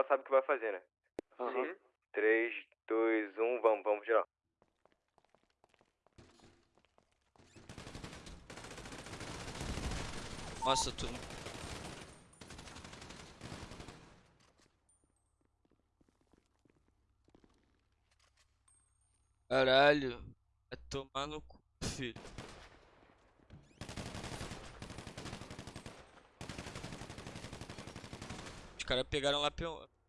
geral sabe o que vai fazer, né? Aham. 3, 2, 1, vamos, vamos, geral. Nossa, tu. Caralho. Vai tomar no cu, filho. Caras pegaram lá pelo.